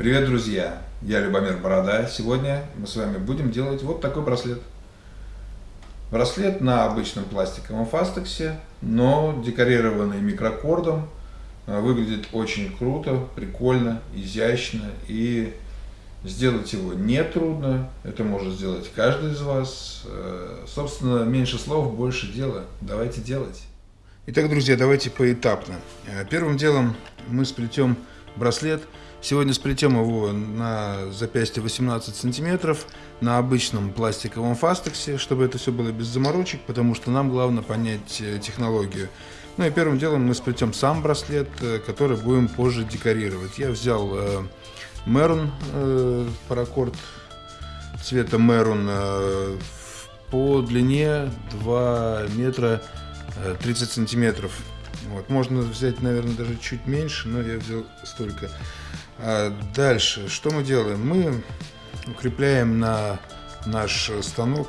Привет, друзья! Я Любомир Борода. Сегодня мы с вами будем делать вот такой браслет. Браслет на обычном пластиковом фастексе, но декорированный микрокордом. Выглядит очень круто, прикольно, изящно и сделать его не трудно. Это может сделать каждый из вас. Э, собственно, меньше слов, больше дела. Давайте делать. Итак, друзья, давайте поэтапно. Э, первым делом мы сплетем браслет – Сегодня сплетем его на запястье 18 сантиметров на обычном пластиковом фастексе, чтобы это все было без заморочек, потому что нам главное понять э, технологию. Ну и первым делом мы сплетем сам браслет, э, который будем позже декорировать. Я взял э, Мерун, э, паракорд цвета Мерун э, по длине 2 метра 30 э, сантиметров. Вот. Можно взять, наверное, даже чуть меньше, но я взял столько. А дальше, что мы делаем? Мы укрепляем на наш станок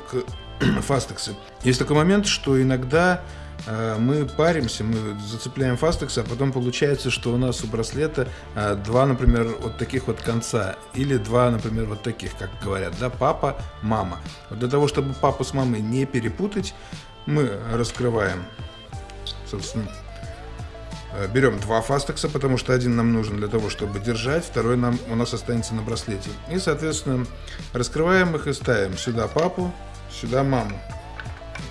фастексы. Есть такой момент, что иногда э, мы паримся, мы зацепляем фастекс, а потом получается, что у нас у браслета э, два, например, вот таких вот конца, или два, например, вот таких, как говорят, да, папа, мама. Вот для того, чтобы папу с мамой не перепутать, мы раскрываем, собственно, берем два фастекса, потому что один нам нужен для того, чтобы держать, второй нам у нас останется на браслете. И, соответственно, раскрываем их и ставим сюда папу, сюда маму.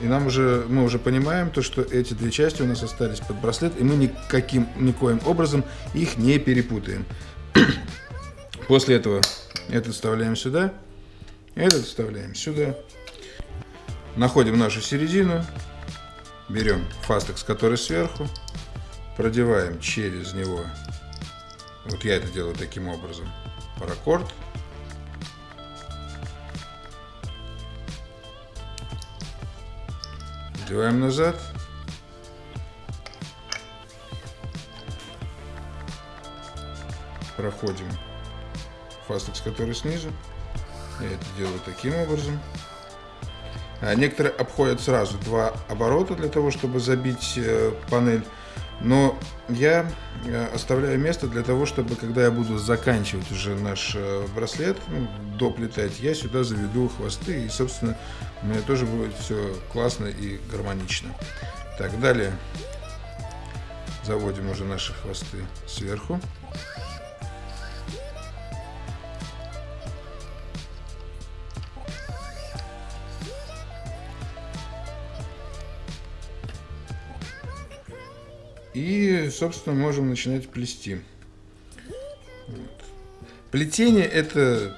И нам уже, мы уже понимаем то, что эти две части у нас остались под браслет, и мы никаким, никоим образом их не перепутаем. После этого этот вставляем сюда, этот вставляем сюда. Находим нашу середину, берем фастекс, который сверху, продеваем через него, вот я это делаю таким образом, паракорд. Надеваем назад. Проходим фастекс, который снизу. Я это делаю таким образом. А некоторые обходят сразу два оборота для того, чтобы забить э, панель. Но я э, оставляю место для того, чтобы, когда я буду заканчивать уже наш э, браслет, ну, доплетать, я сюда заведу хвосты, и, собственно, у меня тоже будет все классно и гармонично. Так, далее заводим уже наши хвосты сверху. И, собственно, можем начинать плести. Вот. Плетение это,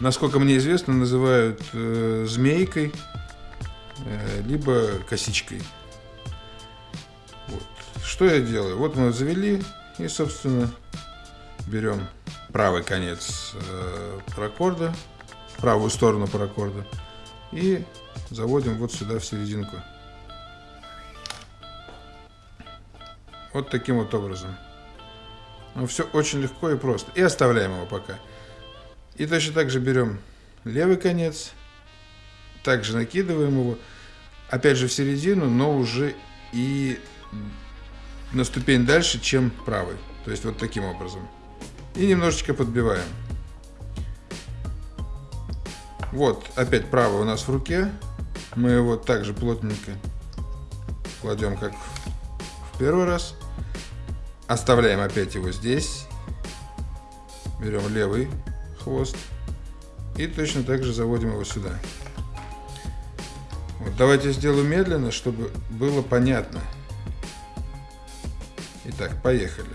насколько мне известно, называют э, змейкой, э, либо косичкой. Вот. Что я делаю? Вот мы завели и, собственно, берем правый конец э, паракорда, правую сторону паракорда и заводим вот сюда в серединку. Вот таким вот образом. Ну, все очень легко и просто. И оставляем его пока. И точно так же берем левый конец, также накидываем его, опять же в середину, но уже и на ступень дальше, чем правый. То есть вот таким образом. И немножечко подбиваем. Вот, опять правый у нас в руке. Мы его также плотненько кладем, как в первый раз. Оставляем опять его здесь. Берем левый хвост. И точно так же заводим его сюда. Вот, давайте сделаю медленно, чтобы было понятно. Итак, поехали.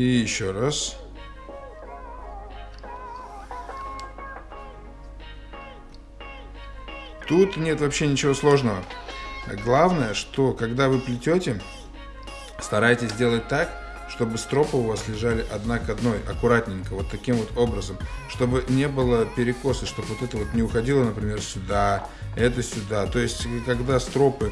И еще раз. Тут нет вообще ничего сложного. Главное, что когда вы плетете, старайтесь сделать так, чтобы стропы у вас лежали одна к одной, аккуратненько, вот таким вот образом, чтобы не было перекоса, чтобы вот это вот не уходило, например, сюда, это сюда. То есть, когда стропы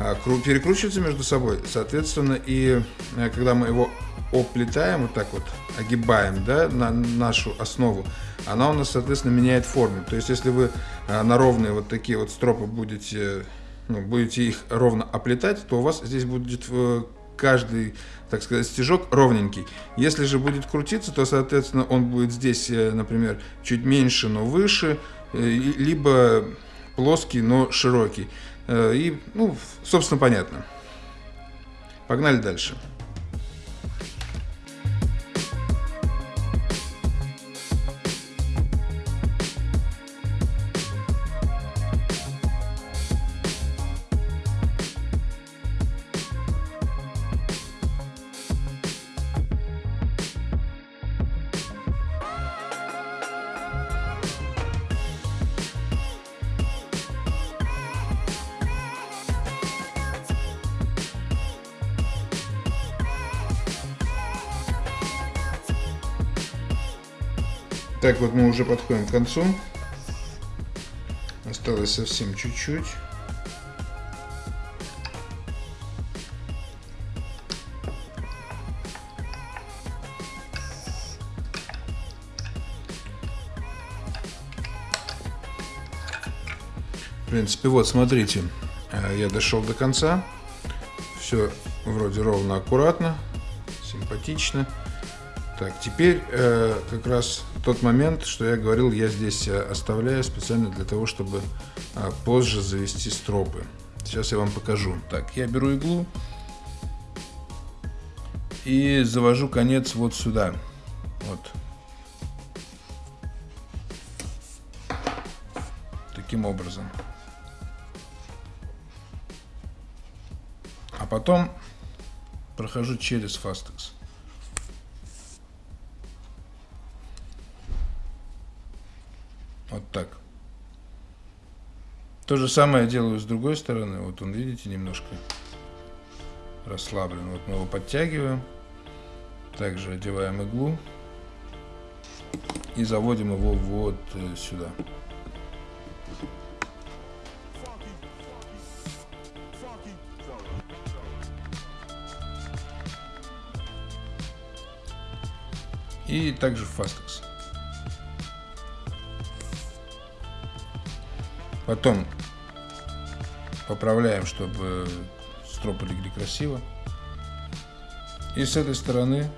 а, перекручиваются между собой. Соответственно, и э, когда мы его оплетаем, вот так вот огибаем, да, на нашу основу, она у нас, соответственно, меняет форму. То есть, если вы а, на ровные вот такие вот стропы будете, ну, будете их ровно оплетать, то у вас здесь будет э, каждый, так сказать, стежок ровненький. Если же будет крутиться, то, соответственно, он будет здесь, э, например, чуть меньше, но выше, либо плоский, но широкий. Э, и, ну, собственно, понятно. Погнали дальше. Так, вот мы уже подходим к концу. Осталось совсем чуть-чуть. В принципе, вот, смотрите, э, я дошел до конца. Все вроде ровно, аккуратно, симпатично. Так, теперь э, как раз тот момент, что я говорил, я здесь э, оставляю специально для того, чтобы э, позже завести стропы. Сейчас я вам покажу. Так, я беру иглу и завожу конец вот сюда. Вот. Таким образом. А потом прохожу через фастекс. Вот так. То же самое я делаю с другой стороны. Вот он, видите, немножко расслаблен. Вот мы его подтягиваем. Также одеваем иглу. И заводим его вот э, сюда. И также в Потом поправляем, чтобы стропы легли красиво. И с этой стороны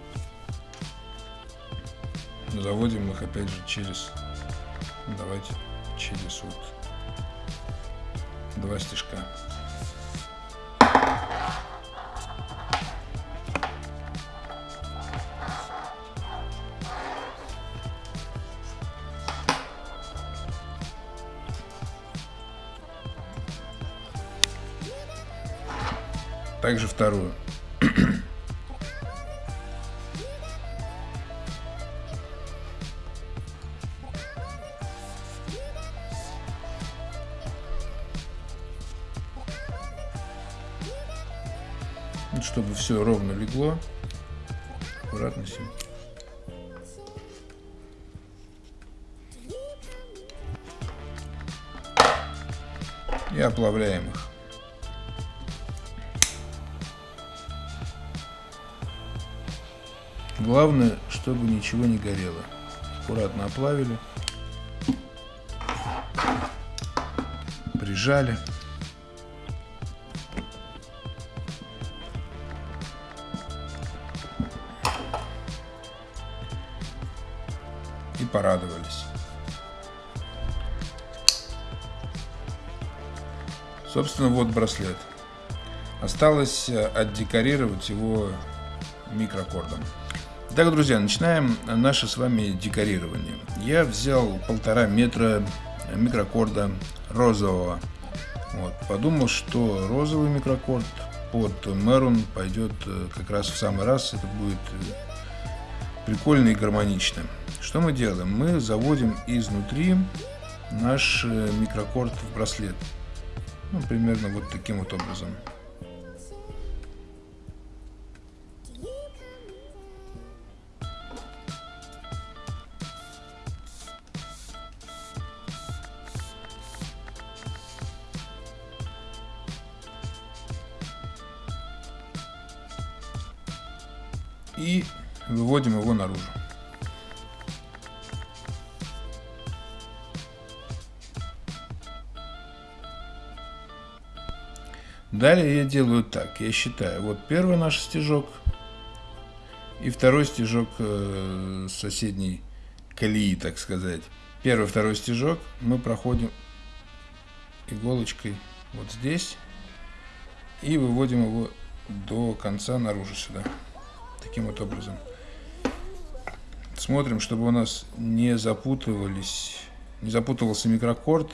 заводим их опять же через, давайте, через вот два стежка. Также вторую. чтобы все ровно легло, аккуратно все. И оплавляем их. Главное, чтобы ничего не горело. Аккуратно оплавили. Прижали. И порадовались. Собственно, вот браслет. Осталось э, отдекорировать его микрокордом. Итак, друзья, начинаем наше с вами декорирование. Я взял полтора метра микрокорда розового. Вот, подумал, что розовый микрокорд под Мерун пойдет э, как раз в самый раз. Это будет э, прикольно и гармонично. Что мы делаем? Мы заводим изнутри наш э, микрокорд в браслет. Ну, примерно вот таким вот образом. И выводим его наружу. Далее я делаю так, я считаю, вот первый наш стежок и второй стежок э, соседней колеи, так сказать. Первый, второй стежок мы проходим иголочкой вот здесь и выводим его до конца наружу сюда. Таким вот образом. Смотрим, чтобы у нас не запутывались, не запутывался микрокорд,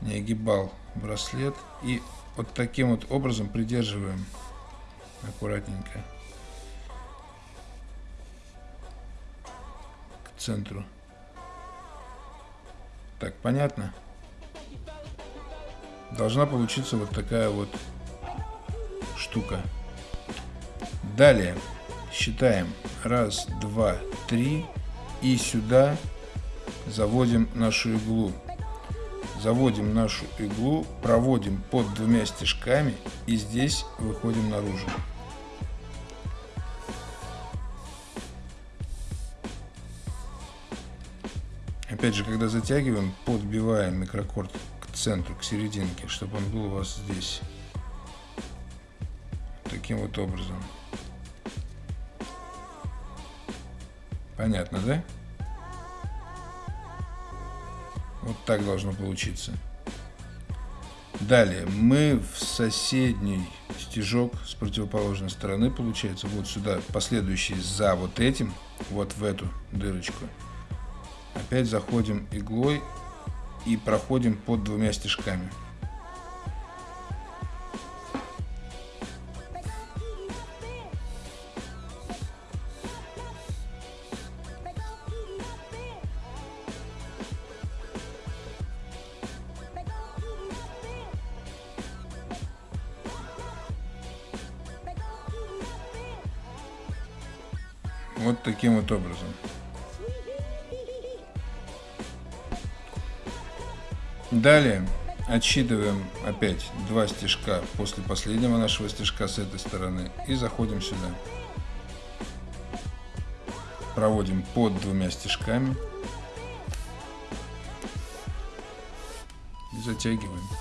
не огибал браслет. И вот таким вот образом придерживаем аккуратненько к центру. Так, понятно? Должна получиться вот такая вот штука. Далее считаем. Раз, два, три. И сюда заводим нашу иглу. Заводим нашу иглу, проводим под двумя стежками и здесь выходим наружу. Опять же, когда затягиваем, подбиваем микрокорд к центру, к серединке, чтобы он был у вас здесь. Таким вот образом. Понятно, да? Вот так должно получиться. Далее мы в соседний стежок с противоположной стороны, получается, вот сюда, последующий за вот этим, вот в эту дырочку. Опять заходим иглой и проходим под двумя стежками. Вот образом. Далее отсчитываем опять два стежка после последнего нашего стежка с этой стороны и заходим сюда. Проводим под двумя стежками и затягиваем.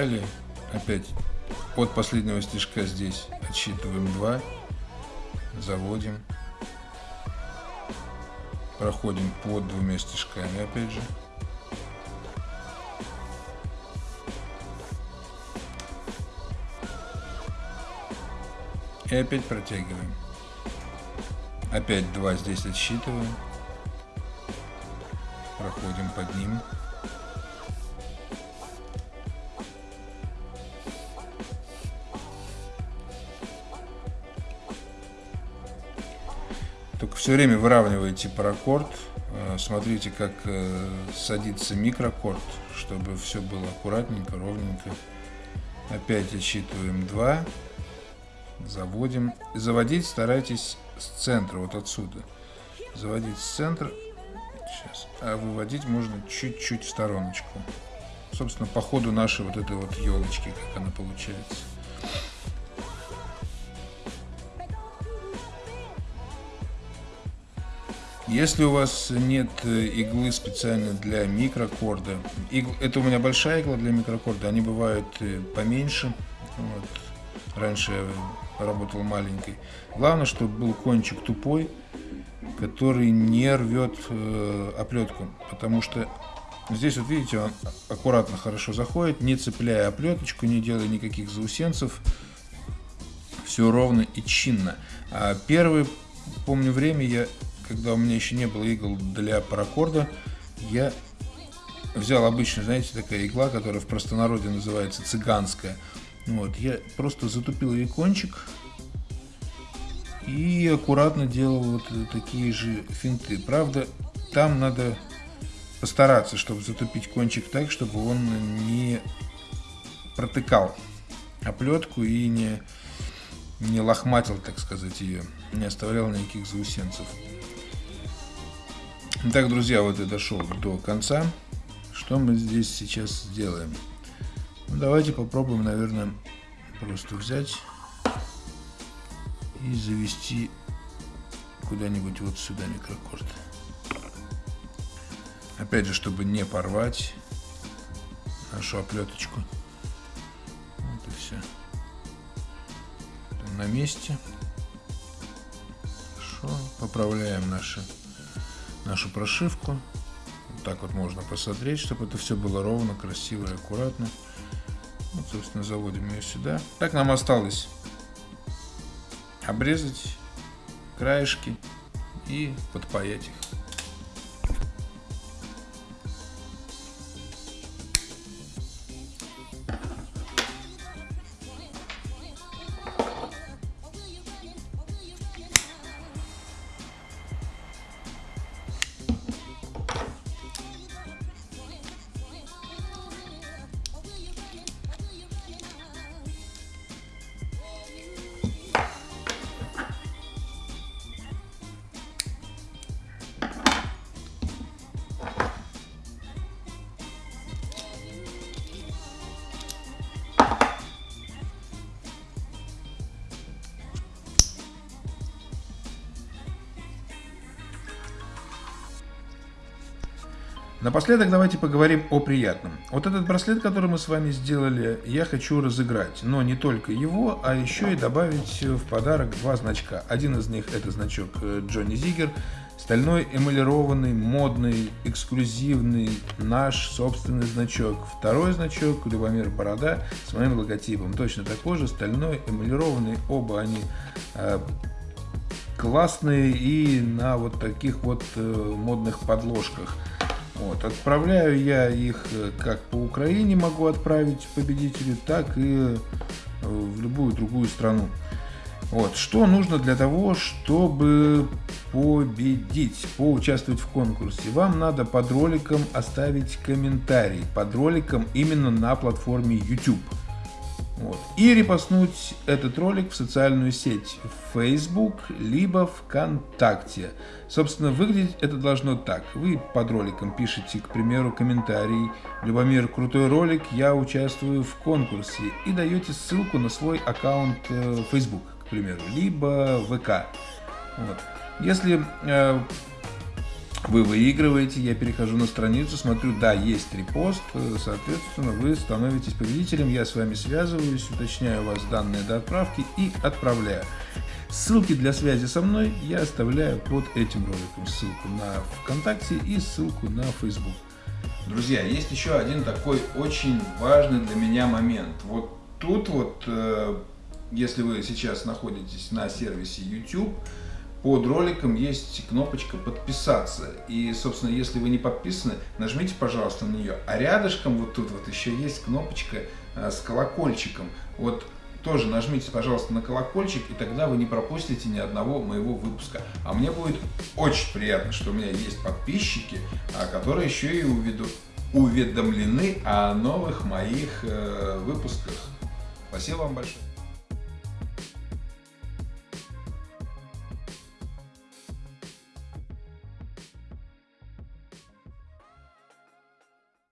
Далее опять от последнего стежка здесь отсчитываем 2, заводим, проходим под двумя стежками опять же. И опять протягиваем. Опять 2 здесь отсчитываем. Проходим под ним. Все время выравниваете паракорд. Э, смотрите, как э, садится микрокорд, чтобы все было аккуратненько, ровненько. Опять отсчитываем 2. Заводим. Заводить старайтесь с центра, вот отсюда. Заводить с центра. Сейчас. А выводить можно чуть-чуть в стороночку. Собственно, по ходу нашей вот этой вот елочки, как она получается. Если у вас нет э, иглы специально для микрокорда, игл, это у меня большая игла для микрокорда, они бывают э, поменьше. Вот. Раньше я работал маленькой. Главное, чтобы был кончик тупой, который не рвет э, оплетку, потому что здесь вот видите, он аккуратно хорошо заходит, не цепляя оплеточку, не делая никаких заусенцев, все ровно и чинно. А первый, помню время, я когда у меня еще не было игл для паракорда, я взял обычную, знаете, такая игла, которая в простонародье называется цыганская. Вот, я просто затупил ей кончик и аккуратно делал вот такие же финты. Правда, там надо постараться, чтобы затупить кончик так, чтобы он не протыкал оплетку и не, не лохматил, так сказать, ее, не оставлял никаких заусенцев. Итак, друзья, вот я дошел до конца. Что мы здесь сейчас сделаем? Ну, давайте попробуем, наверное, просто взять и завести куда-нибудь вот сюда микрокорд. Опять же, чтобы не порвать нашу оплеточку. Вот и все. на месте. Хорошо. Поправляем наши, нашу прошивку. Вот так вот можно посмотреть, чтобы это все было ровно, красиво и аккуратно. Вот, собственно, заводим ее сюда. Так нам осталось обрезать краешки и подпаять их. Напоследок давайте поговорим о приятном. Вот этот браслет, который мы с вами сделали, я хочу разыграть. Но не только его, а еще и добавить в подарок два значка. Один из них это значок э, Джонни Зигер. Стальной эмалированный, модный, эксклюзивный, наш собственный значок. Второй значок Любомир Борода с моим логотипом. Точно такой же, стальной, эмалированный. Оба они э, классные и на вот таких вот э, модных подложках. Вот, отправляю я их э, как по Украине могу отправить победителю, так и э, в любую другую страну. Вот, что нужно для того, чтобы победить, поучаствовать в конкурсе? Вам надо под роликом оставить комментарий, под роликом именно на платформе YouTube. Вот. И репостнуть этот ролик в социальную сеть Facebook, либо ВКонтакте. Собственно, выглядеть это должно так. Вы под роликом пишете, к примеру, комментарий «Любомир, крутой ролик, я участвую в конкурсе» и даете ссылку на свой аккаунт э, Facebook, к примеру, либо ВК. Вот. Если э, вы выигрываете, я перехожу на страницу, смотрю, да, есть репост, соответственно, вы становитесь победителем, я с вами связываюсь, уточняю у вас данные до отправки и отправляю. Ссылки для связи со мной я оставляю под этим роликом, ссылку на ВКонтакте и ссылку на Facebook. Друзья, есть еще один такой очень важный для меня момент. Вот тут вот, э, если вы сейчас находитесь на сервисе YouTube, под роликом есть кнопочка подписаться. И, собственно, если вы не подписаны, нажмите, пожалуйста, на нее. А рядышком вот тут вот еще есть кнопочка э, с колокольчиком. Вот тоже нажмите, пожалуйста, на колокольчик, и тогда вы не пропустите ни одного моего выпуска. А мне будет очень приятно, что у меня есть подписчики, а, которые еще и уведомлены о новых моих э, выпусках. Спасибо вам большое.